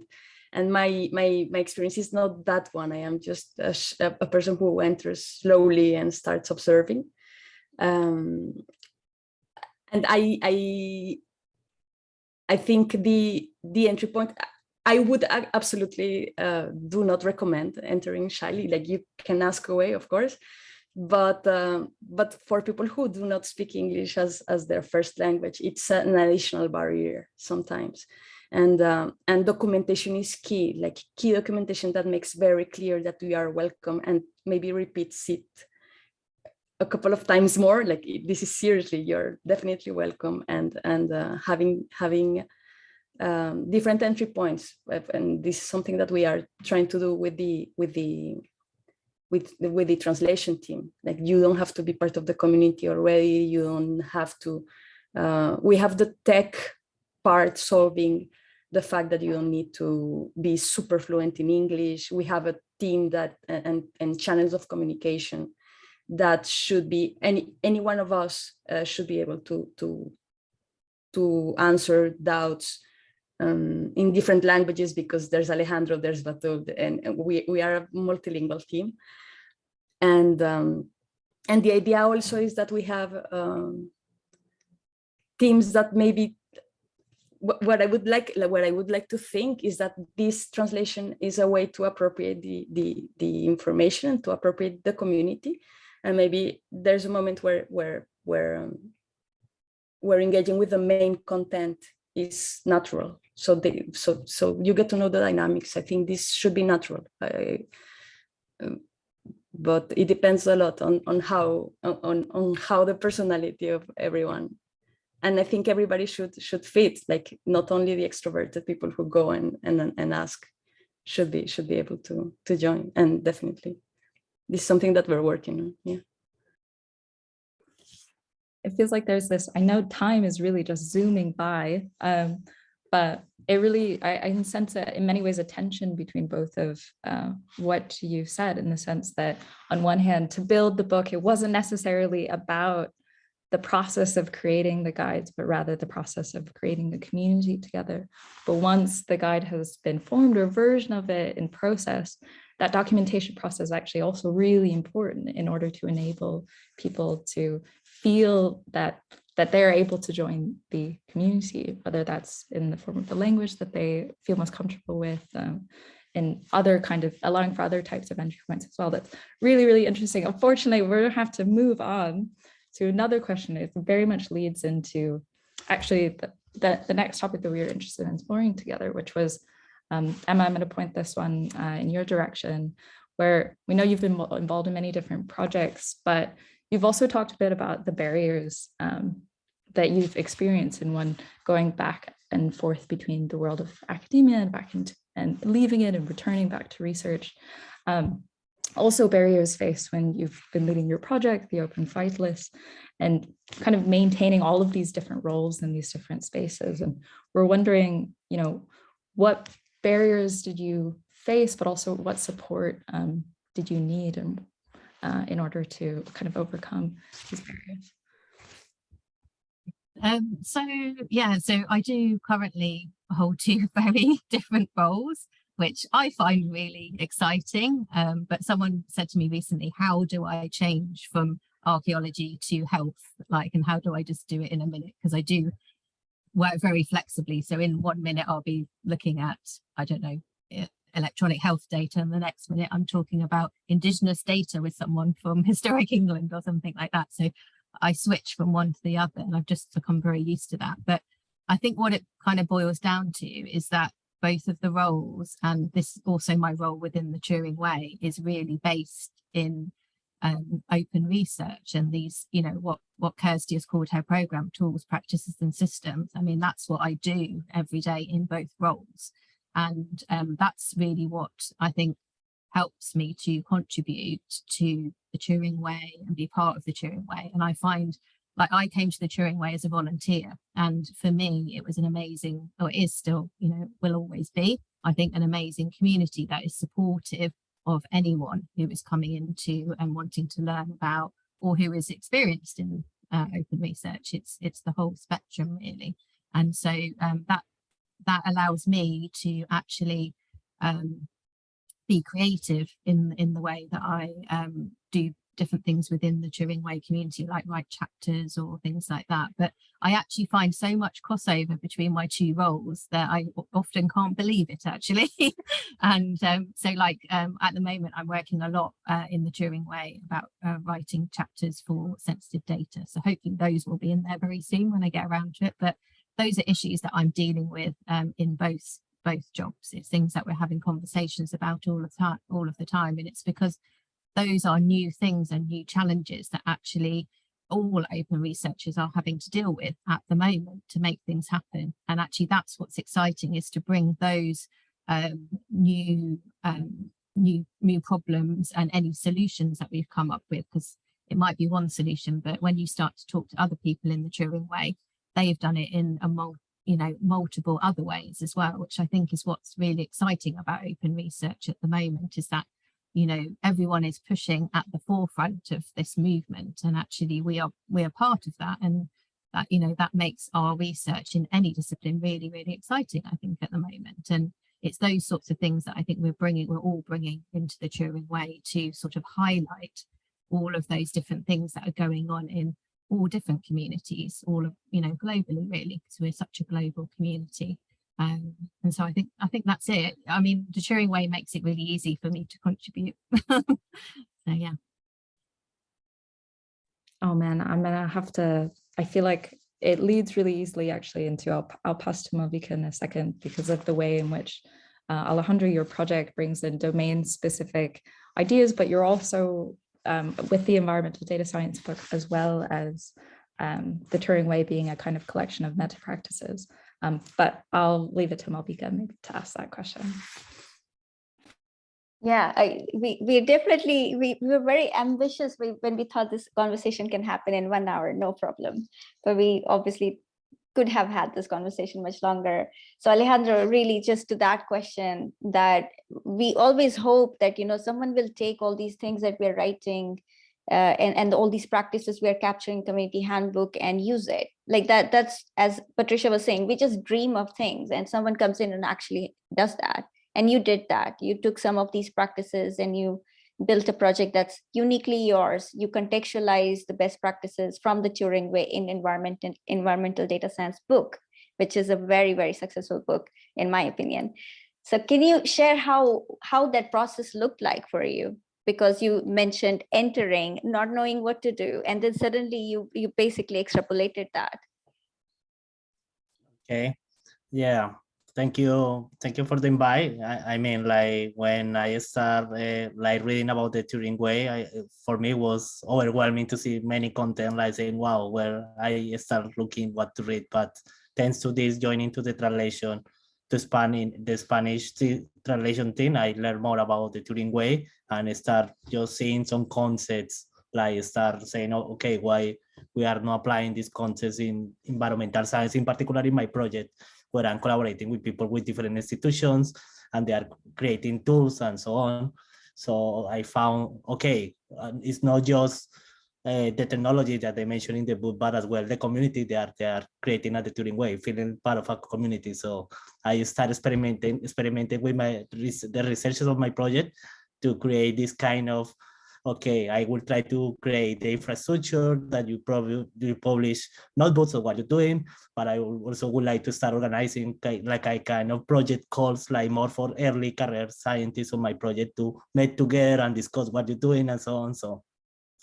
Speaker 6: and my my my experience is not that one. I am just a, a person who enters slowly and starts observing. Um and i i I think the the entry point I would absolutely uh, do not recommend entering shyly. Like you can ask away, of course, but um, but for people who do not speak English as as their first language, it's an additional barrier sometimes. And um, and documentation is key, like key documentation that makes very clear that we are welcome and maybe repeats it a couple of times more like this is seriously you're definitely welcome and and uh, having having um, different entry points uh, and this is something that we are trying to do with the with the with the, with the translation team. Like you don't have to be part of the community already you don't have to uh, we have the tech part solving the fact that you don't need to be super fluent in english. We have a team that and and channels of communication that should be any any one of us uh, should be able to to to answer doubts um, in different languages because there's Alejandro, there's Batool, and, we we are a multilingual team, and um, and the idea also is that we have um, teams that maybe wh- what I would like, like, what I would like to think is that this translation is a way to appropriate the the the information to appropriate the community, and maybe there's a moment where where where um, where engaging with the main content is natural. So they so so you get to know the dynamics. I think this should be natural. I, um, but it depends a lot on on how on on how the personality of everyone and i think everybody should should fit like not only the extroverted people who go and and, and ask should be should be able to to join and definitely this is something that we're working on yeah
Speaker 1: it feels like there's this, I know time is really just zooming by, um, but it really, I, I can sense a, in many ways a tension between both of uh, what you've said in the sense that on one hand, to build the book, it wasn't necessarily about the process of creating the guides, but rather the process of creating the community together. But once the guide has been formed or version of it in process, that documentation process is actually also really important in order to enable people to feel that that they're able to join the community, whether that's in the form of the language that they feel most comfortable with, um, and other kind of allowing for other types of entry points as well. That's really, really interesting. Unfortunately, we're gonna have to move on to another question. It very much leads into actually the, the, the next topic that we were interested in exploring together, which was, um, Emma, I'm gonna point this one uh, in your direction, where we know you've been involved in many different projects, but you've also talked a bit about the barriers um, that you've experienced in one going back and forth between the world of academia and back into and leaving it and returning back to research. Um, also barriers faced when you've been leading your project, the Open Phytolith, and kind of maintaining all of these different roles in these different spaces. And we're wondering, you know, what barriers did you face, but also what support um, did you need and uh, in order to kind of overcome these barriers?
Speaker 4: Um, so yeah, so I do currently hold two very different roles, which I find really exciting. Um, but someone said to me recently, how do I change from archaeology to health? Like, and how do I just do it in a minute? Because I do work very flexibly. So in one minute, I'll be looking at, I don't know, electronic health data and the next minute I'm talking about indigenous data with someone from historic England or something like that. So I switch from one to the other and I've just become very used to that. But I think what it kind of boils down to is that both of the roles and this also my role within the Turing Way is really based in um, open research and these, you know, what, what Kirstie has called her program, tools, practices and systems. I mean, that's what I do every day in both roles. And um, that's really what I think helps me to contribute to the Turing Way and be part of the Turing Way. And I find like I came to the Turing Way as a volunteer. And for me, it was an amazing, or is still, you know, will always be, I think, an amazing community that is supportive of anyone who is coming into and wanting to learn about or who is experienced in uh, open research. It's it's the whole spectrum really. And so um, that that allows me to actually um, be creative in in the way that I um, do different things within the Turing Way community, like write chapters or things like that. But I actually find so much crossover between my two roles that I often can't believe it actually. and um, so like um, at the moment, I'm working a lot uh, in the Turing Way about uh, writing chapters for sensitive data. So hoping those will be in there very soon when I get around to it. But those are issues that I'm dealing with um, in both both jobs. It's things that we're having conversations about all the time, all of the time, and it's because those are new things and new challenges that actually all open researchers are having to deal with at the moment to make things happen. And actually, that's what's exciting is to bring those um, new um, new new problems and any solutions that we've come up with because it might be one solution, but when you start to talk to other people in the Turing way, they've done it in a you know multiple other ways as well which i think is what's really exciting about open research at the moment is that you know everyone is pushing at the forefront of this movement and actually we are we are part of that and that you know that makes our research in any discipline really really exciting i think at the moment and it's those sorts of things that i think we're bringing we're all bringing into the Turing way to sort of highlight all of those different things that are going on in all different communities, all of, you know, globally really, because we're such a global community. Um, and so I think I think that's it. I mean, the Turing Way makes it really easy for me to contribute. so yeah.
Speaker 1: Oh man, I'm gonna have to, I feel like it leads really easily actually into, I'll, I'll pass to Malvika in a second because of the way in which uh, Alejandro, your project brings in domain specific ideas, but you're also um, with the environmental data science book as well as um, the Turing Way being a kind of collection of meta practices. Um, but I'll leave it to Malvika maybe to ask that question.
Speaker 2: Yeah, I, we we definitely we, we were very ambitious when we thought this conversation can happen in one hour, no problem. But we obviously could have had this conversation much longer. So Alejandro, really just to that question that we always hope that, you know, someone will take all these things that we're writing uh, and, and all these practices we are capturing community handbook and use it like that. That's as Patricia was saying, we just dream of things and someone comes in and actually does that. And you did that. You took some of these practices and you built a project that's uniquely yours. You contextualize the best practices from the Turing Way in environment and environmental data science book, which is a very, very successful book, in my opinion. So can you share how, how that process looked like for you? Because you mentioned entering, not knowing what to do, and then suddenly you, you basically extrapolated that.
Speaker 5: Okay, yeah, thank you. Thank you for the invite. I, I mean like when i start uh, like reading about the turing way I, for me was overwhelming to see many content like saying wow where i start looking what to read. But thanks to this joining to the translation to Spanish, the Spanish translation thing, I learned more about the Turing way and start just seeing some concepts, like start saying, oh, okay, why we are not applying these concepts in environmental science, in particular in my project where I'm collaborating with people with different institutions and they are creating tools and so on. So I found, okay, it's not just uh, the technology that they mentioned in the book, but as well the community they are they are creating at the Turing way, feeling part of a community. So I started experimenting, experimenting with my the researchers of my project to create this kind of okay, I will try to create the infrastructure that you probably you publish notebooks of what you're doing, but I also would like to start organizing like a kind of project calls like more for early career scientists on my project to meet together and discuss what you're doing and so on. So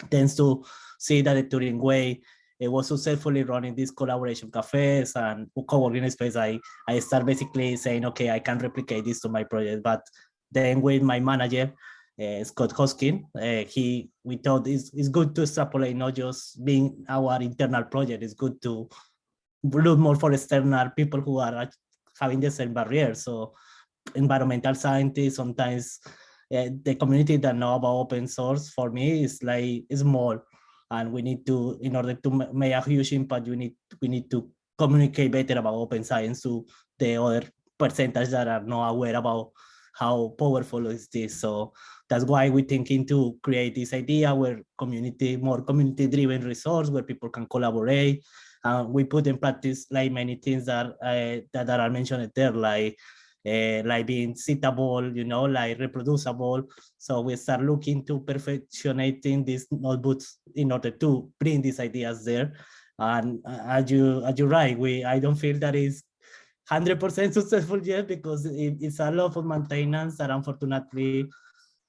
Speaker 5: tends to see that the Turing way it was successfully running these collaboration cafes and co-working space. I, I start basically saying, okay, I can replicate this to my project. But then with my manager, uh, Scott Hosking. Uh, he, we thought it's, it's good to extrapolate, not just being our internal project. It's good to look more for external people who are having the same barriers. So environmental scientists, sometimes uh, the community that know about open source for me is like small and we need to in order to make a huge impact we need we need to communicate better about open science to the other percentage that are not aware about how powerful is this so that's why we're thinking to create this idea where community, more community driven resource where people can collaborate. Uh, we put in practice like many things that, uh, that are mentioned there, like uh, like being citable, you know, like reproducible. So we start looking to perfectionating these notebooks in order to bring these ideas there. And uh, as you as you're right, we I don't feel that is 100% successful yet because it, it's a lot of maintenance that unfortunately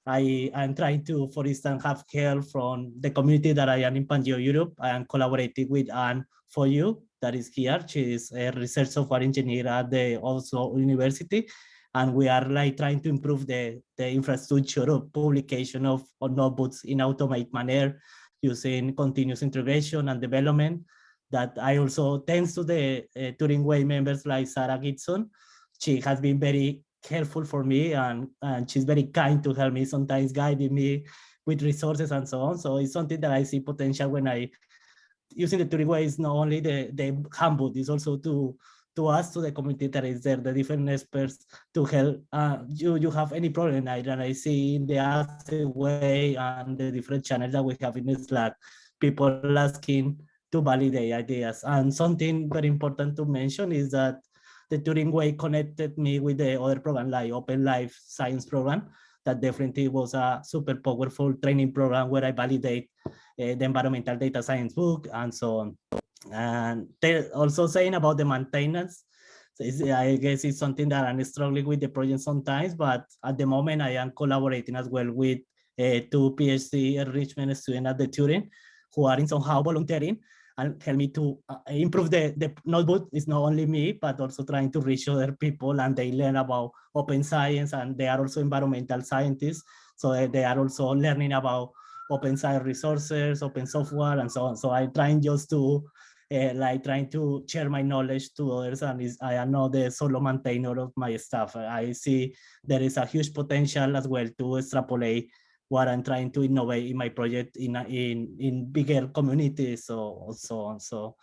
Speaker 5: I am trying to, for instance, have help from the community that I am in Pangeo Europe. I am collaborating with Anne Fouilloux that is here. She is a research software engineer at the Oslo University. And we are like trying to improve the, the infrastructure of publication of, of notebooks in automated manner using continuous integration and development that I also, thanks to the uh, Turing Way members like Sarah Gibson, she has been very helpful for me and, and she's very kind to help me, sometimes guiding me with resources and so on. So it's something that I see potential when I, using the Turing way is not only the, the handbook, it's also to to us, to the community that is there, the different experts to help uh, you, you have any problem. I, and I see in the other way and the different channels that we have in Slack, people asking to validate ideas. And something very important to mention is that the Turing Way connected me with the other program like Open Life Science program that definitely was a super powerful training program where I validate uh, the environmental data science book and so on. And they're also saying about the maintenance. So I guess it's something that I'm struggling with the project sometimes, but at the moment I am collaborating as well with uh, two PhD enrichment students at the Turing who are in somehow volunteering and help me to uh, improve the, the notebook. It's not only me, but also trying to reach other people and they learn about open science and they are also environmental scientists. So uh, they are also learning about open science resources, open software, and so on. So I'm trying just to uh, like trying to share my knowledge to others and is, I am not the solo maintainer of my stuff. I see there is a huge potential as well to extrapolate what I'm trying to innovate in my project in in in bigger communities so so on. So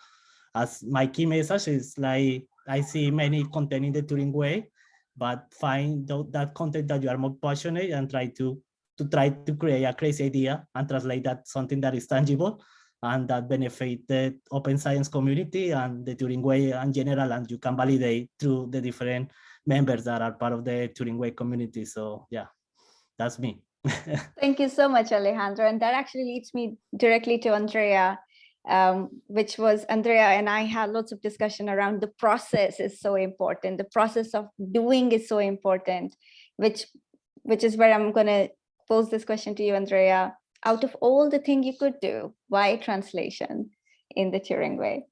Speaker 5: as my key message is like I see many content in the Turing way, but find that content that you are more passionate and try to to try to create a crazy idea and translate that something that is tangible and that benefit the open science community and the Turing way in general and you can validate through the different members that are part of the Turing way community. So yeah, that's me.
Speaker 2: Thank you so much, Alejandro. And that actually leads me directly to Andrea, um, which was Andrea and I had lots of discussion around the process is so important. The process of doing is so important, which which is where I'm going to pose this question to you, Andrea. Out of all the thing you could do, why translation in the Turing way?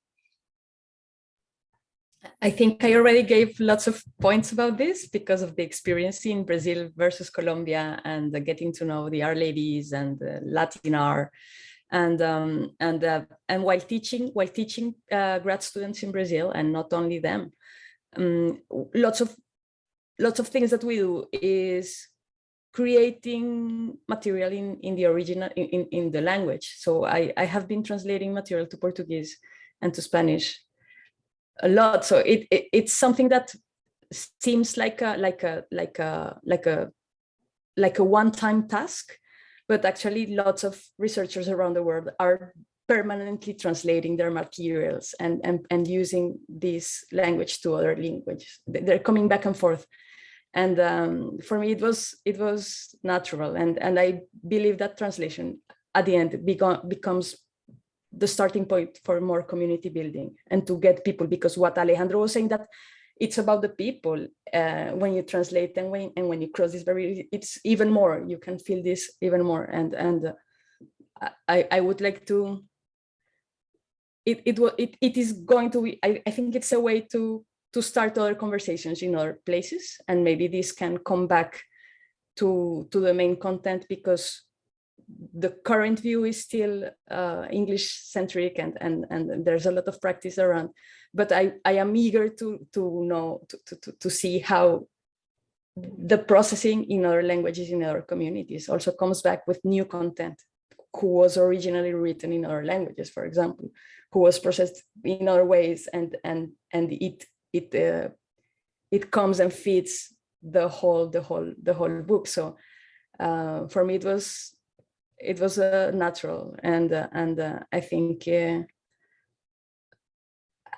Speaker 6: I think I already gave lots of points about this because of the experience in Brazil versus Colombia and getting to know the R ladies and LatinR. And um, and uh, and while teaching while teaching uh, grad students in Brazil and not only them, um, lots of lots of things that we do is creating material in in the original in, in, in the language. So I I have been translating material to Portuguese and to Spanish a lot. So it, it it's something that seems like a like a like a like a like a one-time task but actually lots of researchers around the world are permanently translating their materials and and, and using this language to other languages. They're coming back and forth. And um, for me it was it was natural. And and i believe that translation at the end become, becomes the starting point for more community building and to get people because what Alejandro was saying that it's about the people uh, when you translate and when and when you cross this barrier it's even more. You can feel this even more. And and uh, I I would like to it it it, it is going to be I, I think it's a way to to start other conversations in other places. And maybe this can come back to to the main content because the current view is still uh, English centric and, and, and there's a lot of practice around, but I, I am eager to, to know, to, to, to see how the processing in other languages in other communities also comes back with new content who was originally written in other languages, for example, who was processed in other ways and, and, and it, it, uh, it comes and feeds the whole, the whole, the whole book. So uh, for me, it was it was uh, natural and uh, and uh, I think uh,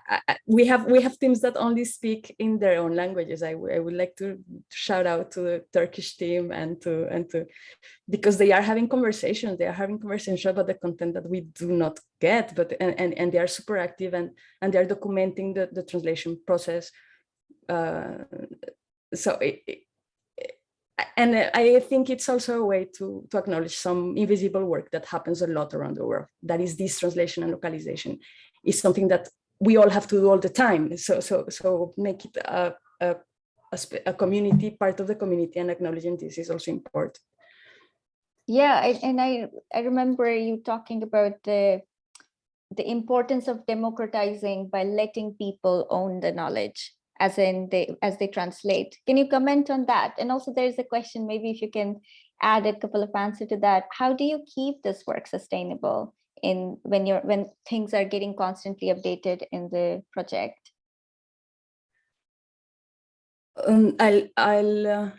Speaker 6: I, we have we have teams that only speak in their own languages. I, I would like to shout out to the Turkish team and to and to because they are having conversations. They are having conversations about the content that we do not get, but and and, and they are super active and and they are documenting the the translation process. Uh, so it, it, and I think it's also a way to, to acknowledge some invisible work that happens a lot around the world. That is this translation and localization is something that we all have to do all the time. So, so, so make it a, a, a, community, part of the community and acknowledging this is also important.
Speaker 2: Yeah, I, and I, I remember you talking about the, the importance of democratizing by letting people own the knowledge as in they as they translate. Can you comment on that? And also there's a question, maybe if you can add a couple of answers to that. How do you keep this work sustainable in when you're when things are getting constantly updated in the project?
Speaker 6: Um, I'll I'll uh,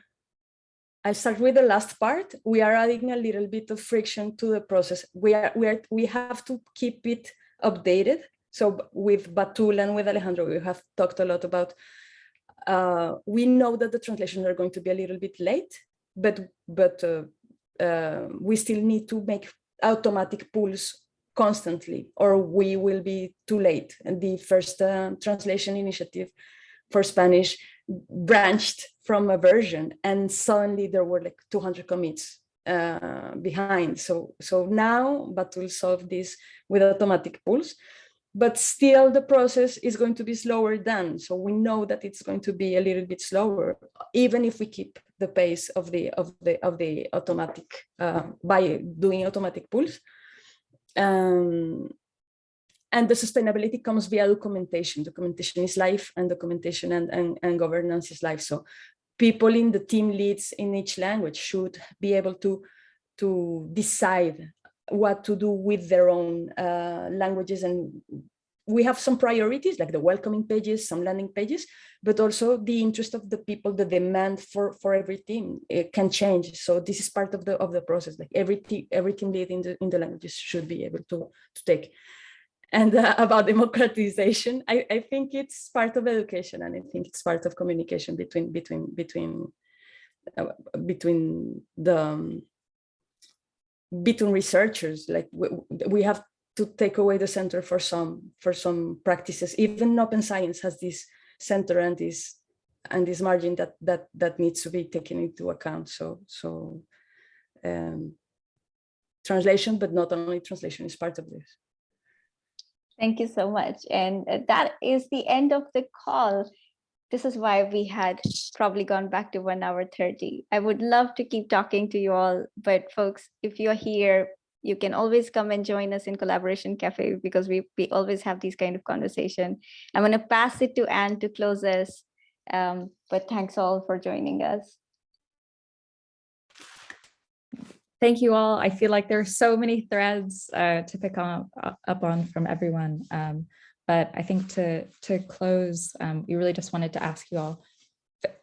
Speaker 6: I'll start with the last part. We are adding a little bit of friction to the process. We are we are we have to keep it updated so with Batool and with Alejandro, we have talked a lot about, uh, we know that the translations are going to be a little bit late but but uh, uh, we still need to make automatic pulls constantly or we will be too late. And the first uh, translation initiative for spanish branched from a version and suddenly there were like 200 commits uh, behind. So so now but we'll solve this with automatic pulls but still the process is going to be slower than so we know that it's going to be a little bit slower even if we keep the pace of the of the of the automatic uh, by doing automatic pulls. Um, and the sustainability comes via documentation. Documentation is life and documentation and, and, and governance is life. So people in the team leads in each language should be able to to decide what to do with their own uh, languages. And we have some priorities like the welcoming pages some landing pages but also the interest of the people the demand for for every team it can change. So this is part of the of the process like every team every team lead in the in the languages should be able to to take. And uh, about democratization I, I think it's part of education and i think it's part of communication between between between uh, between the um, between researchers like we, we have to take away the center for some for some practices even open science has this center and this and this margin that that that needs to be taken into account so so um, translation but not only translation is part of this
Speaker 2: Thank you so much. And uh, that is the end of the call. This is why we had probably gone back to one hour 30. I would love to keep talking to you all, but folks, if you're here, you can always come and join us in Collaboration Cafe because we, we always have these kind of conversation. I'm going to pass it to Anne to close us, um, but thanks all for joining us.
Speaker 1: Thank you all. I feel like there are so many threads uh, to pick on, uh, up on from everyone. Um, but I think to, to close, um, we really just wanted to ask you all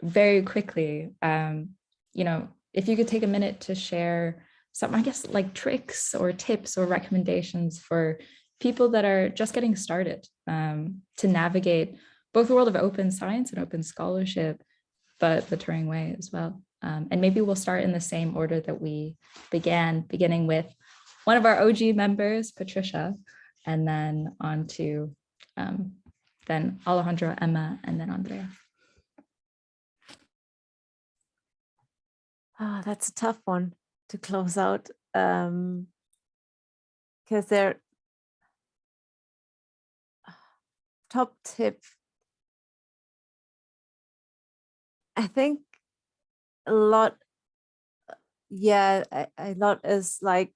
Speaker 1: very quickly, um, you know, if you could take a minute to share some, I guess, like tricks or tips or recommendations for people that are just getting started um, to navigate both the world of open science and open scholarship, but the Turing way as well. Um, and maybe we'll start in the same order that we began, beginning with one of our OG members, Patricia, and then on to um, then Alejandro, Emma, and then Andrea.
Speaker 3: Oh, that's a tough one to close out um, because they're top tip. I think a lot yeah a, a lot is like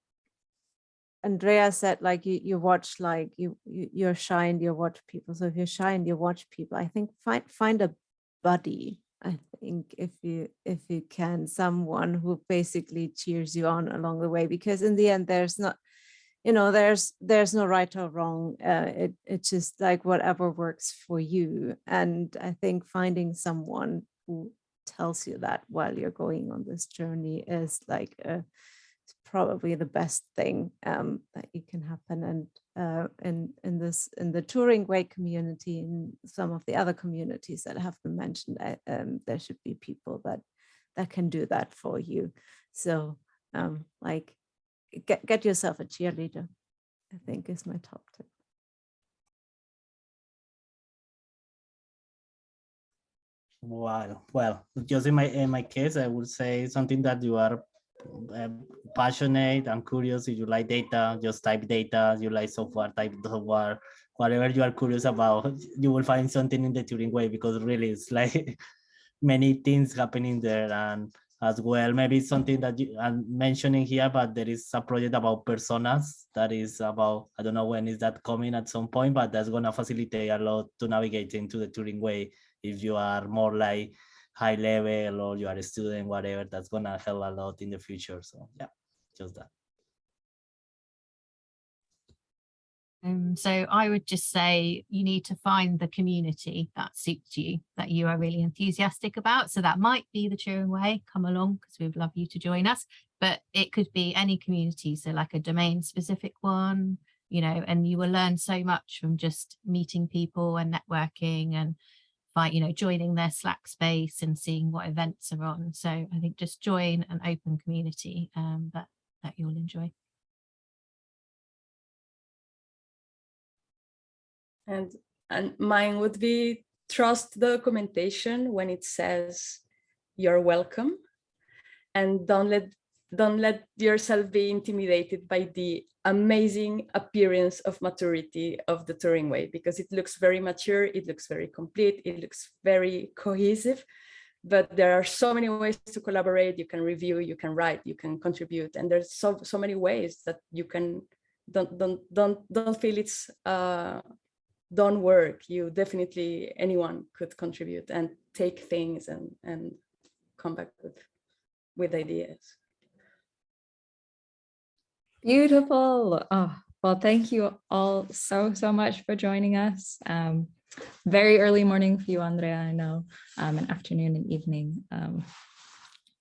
Speaker 3: andrea said like you you watch like you, you you're shy and you watch people. So if you're shy and you watch people i think find find a buddy i think if you if you can someone who basically cheers you on along the way because in the end there's not you know there's there's no right or wrong uh, it it's just like whatever works for you. And i think finding someone who tells you that while you're going on this journey is like a, probably the best thing um, that you can happen and uh, in in this in the Turing way community in some of the other communities that have been mentioned uh, um, there should be people that that can do that for you so um, like get get yourself a cheerleader I think is my top tip
Speaker 5: Wow. Well, just in my in my case, I would say something that you are uh, passionate and curious. If you like data, just type data. You like software, type software. Whatever you are curious about, you will find something in the Turing way because really it's like many things happening there and as well. Maybe something that you, I'm mentioning here, but there is a project about personas that is about, I don't know when is that coming at some point, but that's gonna facilitate a lot to navigate into the Turing way if you are more like high level or you are a student, whatever, that's gonna help a lot in the future. So yeah, just that.
Speaker 4: Um, so I would just say you need to find the community that suits you, that you are really enthusiastic about. So that might be the Turing Way, come along because we'd love you to join us, but it could be any community. So like a domain specific one, you know, and you will learn so much from just meeting people and networking and by you know joining their Slack space and seeing what events are on. So I think just join an open community um, that that you'll enjoy.
Speaker 6: And and mine would be trust the documentation when it says you're welcome and don't let don't let yourself be intimidated by the amazing appearance of maturity of the Turing Way because it looks very mature, it looks very complete, it looks very cohesive, but there are so many ways to collaborate. You can review, you can write, you can contribute, and there's so so many ways that you can don't don't don't don't feel it's uh, don't work. You definitely anyone could contribute and take things and and come back with with ideas.
Speaker 1: Beautiful. Oh, well, thank you all so, so much for joining us. Um, very early morning for you, Andrea, I know, um, an afternoon and evening um,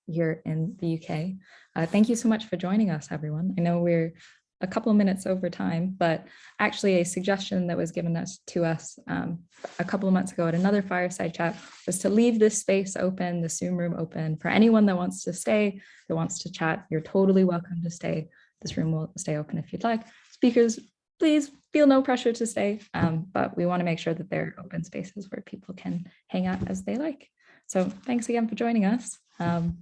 Speaker 1: here in the UK. Uh, thank you so much for joining us, everyone. I know we're a couple of minutes over time, but actually a suggestion that was given us to us um, a couple of months ago at another fireside chat was to leave this space open, the Zoom room open for anyone that wants to stay, that wants to chat. You're totally welcome to stay. This room will stay open if you'd like. Speakers, please feel no pressure to stay, um, but we want to make sure that there are open spaces where people can hang out as they like. So thanks again for joining us. Um,